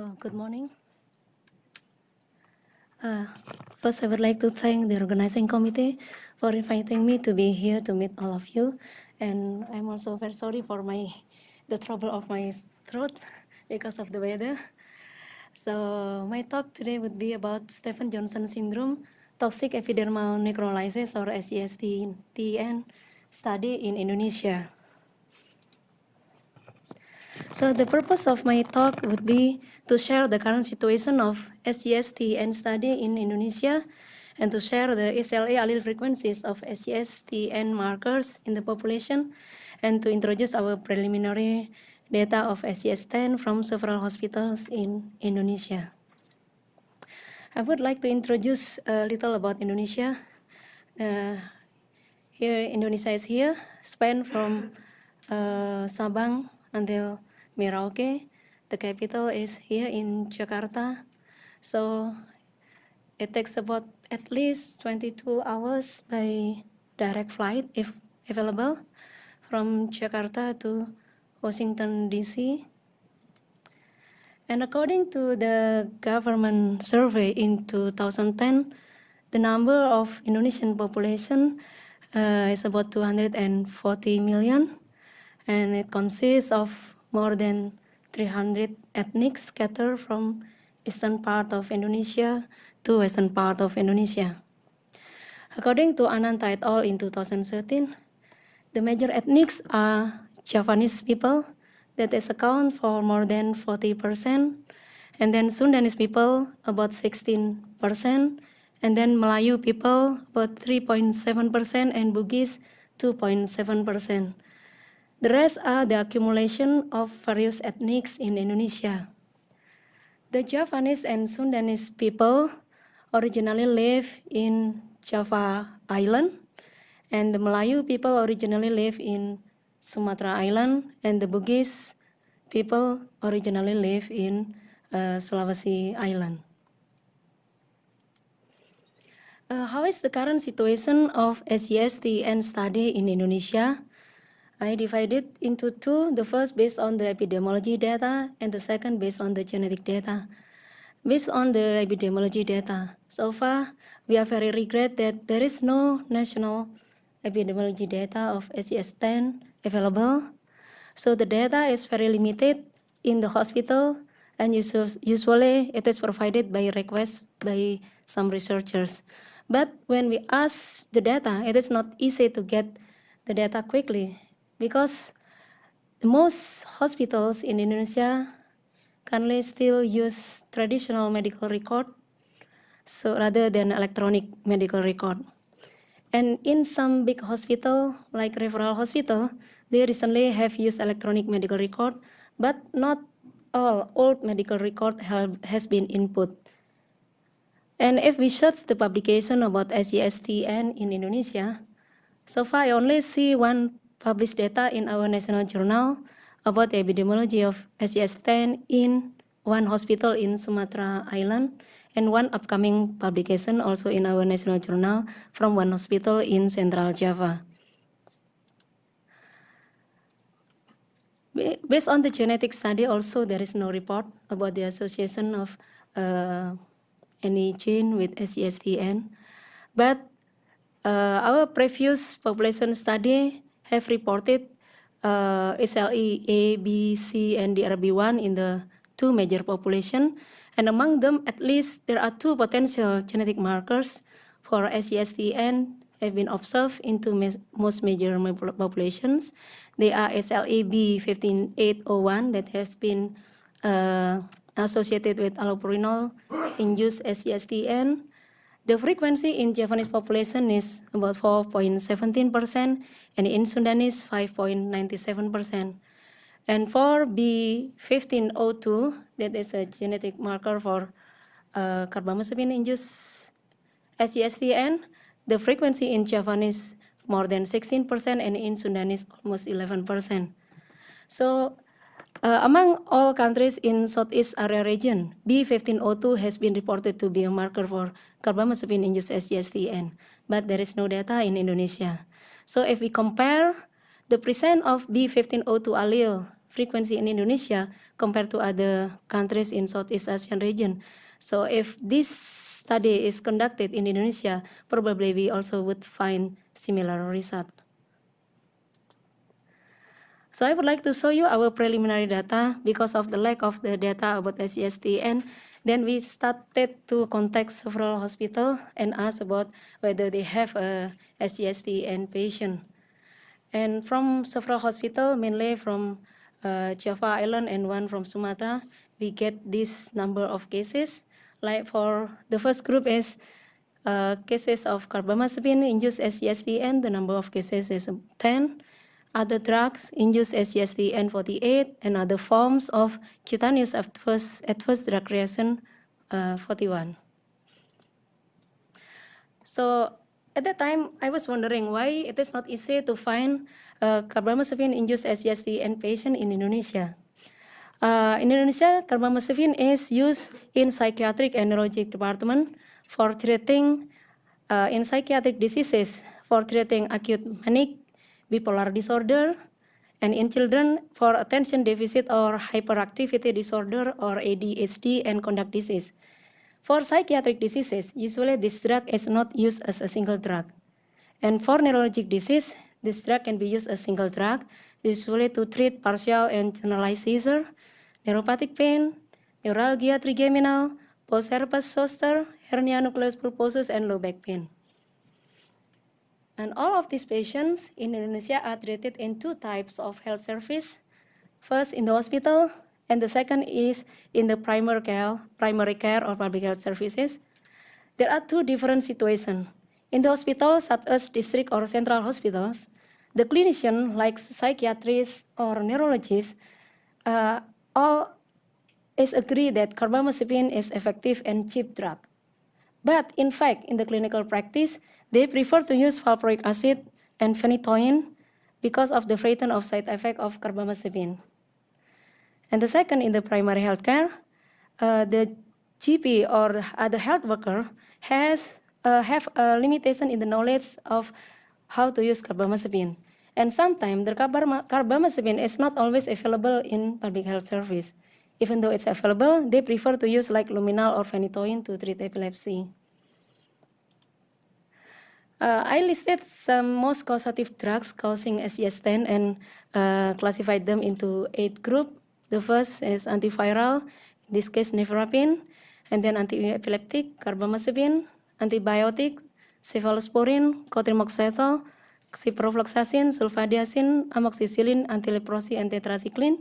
Good morning. Uh, first, I would like to thank the organizing committee for inviting me to be here to meet all of you. And I'm also very sorry for my the trouble of my throat because of the weather. So my talk today would be about Stevens-Johnson syndrome, toxic epidermal necrolysis or SJS-TN study in Indonesia. So the purpose of my talk would be to share the current situation of SJS-TN study in Indonesia and to share the SLA allele frequencies of SJS-TN markers in the population and to introduce our preliminary data of SJS-TN from several hospitals in Indonesia. I would like to introduce a little about Indonesia. Uh, here, Indonesia is here, span from uh, Sabang until Merauke. The capital is here in Jakarta. So it takes about at least 22 hours by direct flight if available from Jakarta to Washington DC. And according to the government survey in 2010, the number of Indonesian population uh, is about 240 million, and it consists of more than 300 ethnics scattered from eastern part of Indonesia to western part of Indonesia. According to Ananta et al. in 2013, the major ethnics are Javanese people, that is account for more than 40%, and then Sundanese people, about 16%, and then Melayu people, about 3.7%, and Bugis, 2.7%. The rest are the accumulation of various ethnics in Indonesia. The Javanese and Sundanese people originally live in Java Island, and the Melayu people originally live in Sumatra Island, and the Bugis people originally live in uh, Sulawesi Island. Uh, how is the current situation of SJS-TN study in Indonesia? I divided it into two, the first based on the epidemiology data and the second based on the genetic data. Based on the epidemiology data, so far we are very regret that there is no national epidemiology data of SJS-TN available. So the data is very limited in the hospital and usually it is provided by request by some researchers. But when we ask the data, it is not easy to get the data quickly because most hospitals in Indonesia currently still use traditional medical record so rather than electronic medical record. And in some big hospital, like referral hospital, they recently have used electronic medical record, but not all old medical record have, has been input. And if we search the publication about SJS-TN in Indonesia, so far I only see one published data in our national journal about the epidemiology of SJS-TN in one hospital in Sumatra Island and one upcoming publication also in our national journal from one hospital in Central Java. Based on the genetic study also there is no report about the association of uh, any gene with SJS-TN. But uh, our previous population study have reported uh, SLE A, B, C, and DRB1 in the two major population. And among them, at least there are two potential genetic markers for SJS-TN have been observed into most major populations. They are SLE B15801 that has been uh, associated with allopurinol induced SJS-TN the frequency in Japanese population is about 4.17% and in Sundanese 5.97%. And for B1502, that is a genetic marker for uh, carbamazepine-induced SJS-TN, the frequency in Javanese more than 16% and in Sundanese almost 11%. So uh, among all countries in Southeast area region, B1502 has been reported to be a marker for carbamazepine-induced SJS-TN, but there is no data in Indonesia. So if we compare the percent of B1502 allele frequency in Indonesia compared to other countries in Southeast Asian region. So if this study is conducted in Indonesia, probably we also would find similar result. So I would like to show you our preliminary data because of the lack of the data about SGSTN. Then we started to contact several hospitals and ask about whether they have a SGSTN patient. And from several hospitals, mainly from uh, Java Island and one from Sumatra, we get this number of cases. Like for the first group is uh, cases of carbamazepine-induced SGSTN, the number of cases is 10 other drugs induce SGST-N48 and other forms of cutaneous adverse, adverse drug reaction uh, 41. So at that time, I was wondering why it is not easy to find uh, carbamazepine-induced SGST-N patient in Indonesia. Uh, in Indonesia, carbamazepine is used in psychiatric and neurologic department for treating uh, in psychiatric diseases, for treating acute manic bipolar disorder, and in children for attention deficit or hyperactivity disorder or ADHD and conduct disease. For psychiatric diseases, usually this drug is not used as a single drug. And for neurologic disease, this drug can be used as a single drug, usually to treat partial and generalized seizure, neuropathic pain, neuralgia trigeminal, post-herpes zoster, hernia nucleus pulposus, and low back pain. And all of these patients in Indonesia are treated in two types of health service. First in the hospital, and the second is in the primary care, primary care or public health services. There are two different situations. In the hospital, such as district or central hospitals, the clinician, like psychiatrists or neurologists, uh, all is agree that carbamazepine is effective and cheap drug. But in fact, in the clinical practice, they prefer to use valproic acid and phenytoin because of the frightened of side effect of carbamazepine. And the second, in the primary healthcare, uh, the GP or other health worker has uh, have a limitation in the knowledge of how to use carbamazepine. And sometimes the carbamazepine is not always available in public health service. Even though it's available, they prefer to use like luminal or phenytoin to treat epilepsy. Uh, I listed some most causative drugs causing SGS10 and uh, classified them into eight groups. The first is antiviral, in this case nevirapine, and then anti-epileptic, carbamazepine, antibiotic, cephalosporin, cotrimoxazole, ciprofloxacin, sulfadiazine, amoxicillin, antileprosy, and tetracycline.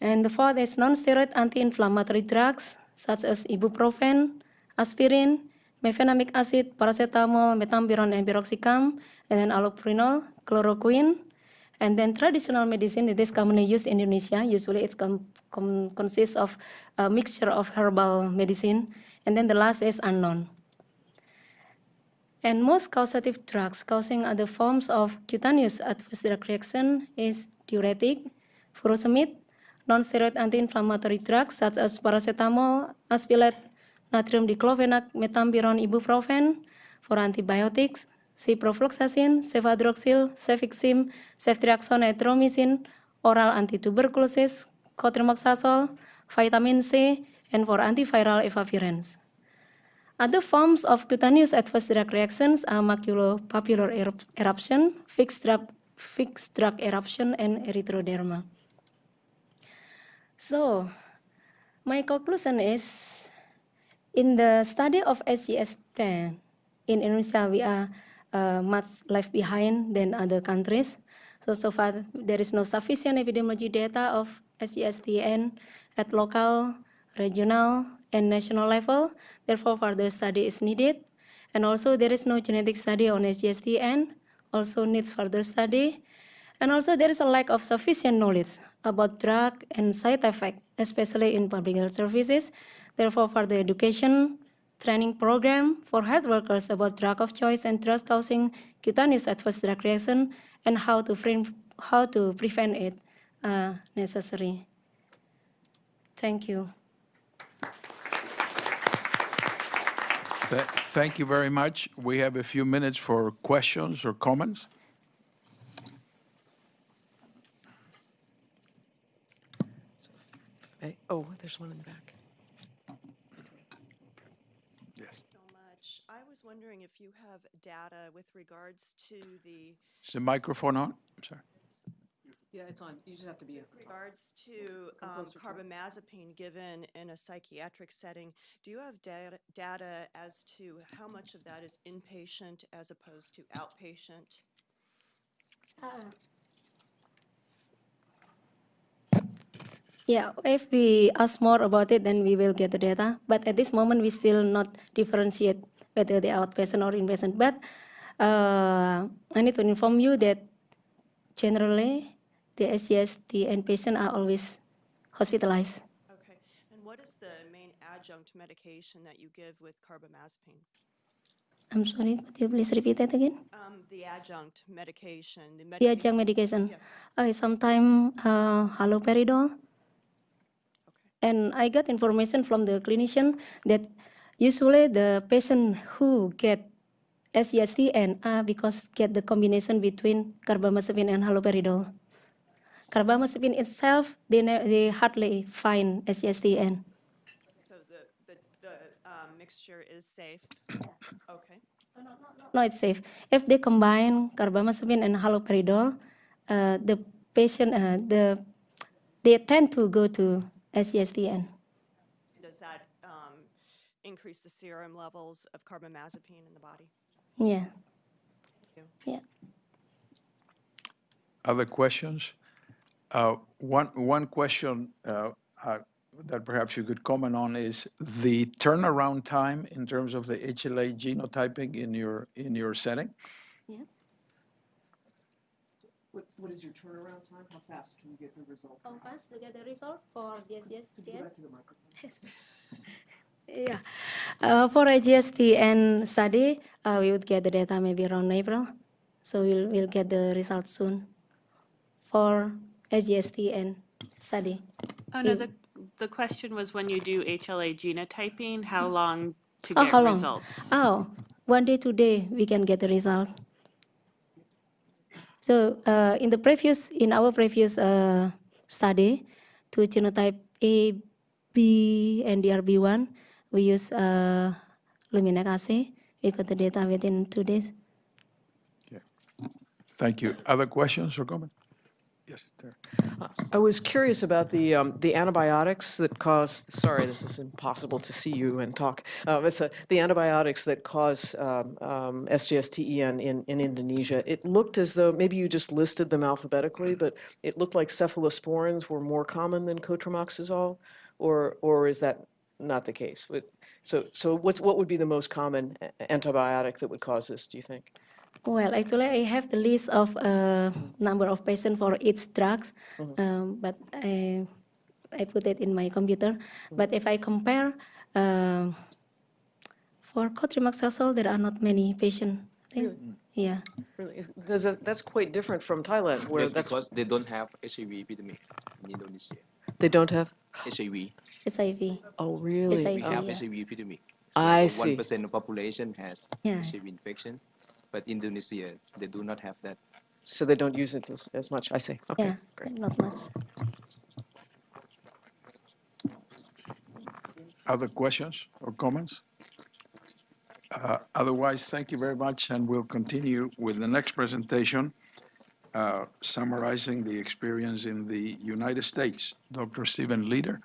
And the fourth is non-steroid anti-inflammatory drugs such as ibuprofen, aspirin, mefenamic acid, paracetamol, metampiron, and piroxicam, and then allopurinol, chloroquine, and then traditional medicine that is commonly used in Indonesia. Usually it consists of a mixture of herbal medicine. And then the last is unknown. And most causative drugs causing other forms of cutaneous adverse drug reaction is diuretic, furosemide, non-steroid anti-inflammatory drugs such as paracetamol, aspilate, natrium diclofenac, metampiron, ibuprofen, for antibiotics, ciprofloxacin, cefadroxil, cefixim, ceftriaxone, erythromycin, oral antituberculosis, cotrimoxazole, vitamin C, and for antiviral efavirenz. Other forms of cutaneous adverse drug reactions are maculopapular eruption, fixed drug, fixed drug eruption, and erythroderma. So, my conclusion is in the study of SGS-10 in Indonesia, we are uh, much left behind than other countries. So, so far, there is no sufficient epidemiology data of SGSTN at local, regional, and national level. Therefore, further study is needed. And also, there is no genetic study on SGSTN, also needs further study. And also, there is a lack of sufficient knowledge about drug and side effect, especially in public health services, Therefore, for the education training program for health workers about drug of choice and drugs causing cutaneous adverse drug reaction and how to, frame, how to prevent it uh, necessary. Thank you. Thank you very much. We have a few minutes for questions or comments. Oh, there's one in the back. Yes. so much. I was wondering if you have data with regards to the, Is the microphone on? I'm sorry. Yeah, it's on. You just have to be. with regards to Come um, closer to it. carbamazepine given in a psychiatric setting. Do you have data, data as to how much of that is inpatient as opposed to outpatient? Yeah, if we ask more about it, then we will get the data. But at this moment, we still not differentiate whether they are outpatient or inpatient. But uh, I need to inform you that generally, the SGST and patient are always hospitalized. Okay. And what is the main adjunct medication that you give with carbamazepine? I'm sorry, could you please repeat that again? Um, The adjunct medication, the The adjunct medication. Yeah. Okay, sometimes uh, haloperidol. Okay. And I got information from the clinician that usually the patient who get SGSTN are because get the combination between carbamazepine and haloperidol. Carbamazepine itself, they, they hardly find SGSTN. So the, the, the um, mixture is safe? Okay. No, it's safe. If they combine carbamazepine and haloperidol, uh, the patient, uh, the, they tend to go to SGSTN. Does that increase the serum levels of carbamazepine in the body? Yeah, Thank yeah. Other questions? Uh, One, one question uh, uh, that perhaps you could comment on is the turnaround time in terms of the HLA genotyping in your, in your setting? What, what is your turnaround time? How fast can you get the result? How fast to get the result for SGSTN? to the microphone. Yeah. Uh, for a GSTN study, uh, we would get the data maybe around April. So we'll, we'll get the results soon for SGSTN study. Oh, no, the, the question was when you do HLA genotyping, how long to Oh, get how long? results? Oh, one day, two day, we can get the result. So uh, in the previous, in our previous uh, study, to genotype A, B, and DRB1, we use uh, Luminac assay. We got the data within two days. Thank you. Other questions or comments? Yes, there. I was curious about the, um, the antibiotics that cause, sorry, this is impossible to see you and talk. Uh, It's a- the antibiotics that cause um, um, SGSTEN in, in Indonesia. It looked as though, maybe you just listed them alphabetically, but it looked like cephalosporins were more common than cotrimoxazole? Or, or is that not the case? What- So, so what's, what would be the most common antibiotic that would cause this, do you think? Well, actually, I have the list of uh, number of patients for each drugs, um, but I, I put it in my computer. But if I compare, uh, for cotrimoxazole, there are not many patients. I think. Yeah. Really? Because that's quite different from Thailand, where Yes, that's, because they don't have HIV epidemic in Indonesia. they don't have? HIV, It's IV. Oh, really? It's we Oh, have yeah. HIV epidemic. I see. One percent of population has Yeah. HIV infection, but Indonesia they do not have that. So they don't use it as, as much, I see, okay, Yeah, great. not much. Other questions or comments? Uh, Otherwise, thank you very much, and we'll continue with the next presentation, uh, summarizing the experience in the United States. Dr. Stephen Leader